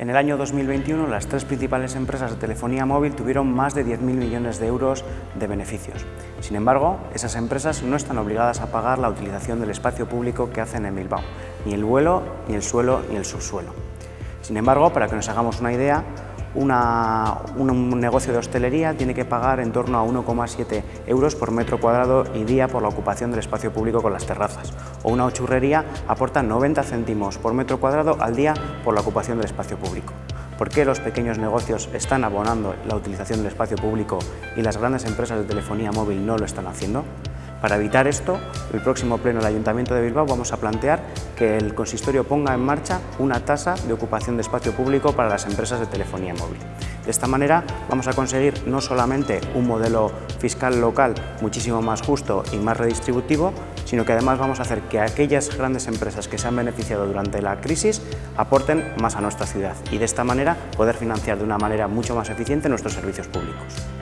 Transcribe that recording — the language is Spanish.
En el año 2021, las tres principales empresas de telefonía móvil tuvieron más de 10.000 millones de euros de beneficios. Sin embargo, esas empresas no están obligadas a pagar la utilización del espacio público que hacen en Bilbao, ni el vuelo, ni el suelo, ni el subsuelo. Sin embargo, para que nos hagamos una idea, un negocio de hostelería tiene que pagar en torno a 1,7 euros por metro cuadrado y día por la ocupación del espacio público con las terrazas, o una churrería aporta 90 céntimos por metro cuadrado al día por la ocupación del espacio público. ¿Por qué los pequeños negocios están abonando la utilización del espacio público y las grandes empresas de telefonía móvil no lo están haciendo? Para evitar esto, el próximo pleno del Ayuntamiento de Bilbao vamos a plantear que el consistorio ponga en marcha una tasa de ocupación de espacio público para las empresas de telefonía móvil. De esta manera vamos a conseguir no solamente un modelo fiscal local muchísimo más justo y más redistributivo, sino que además vamos a hacer que aquellas grandes empresas que se han beneficiado durante la crisis aporten más a nuestra ciudad y de esta manera poder financiar de una manera mucho más eficiente nuestros servicios públicos.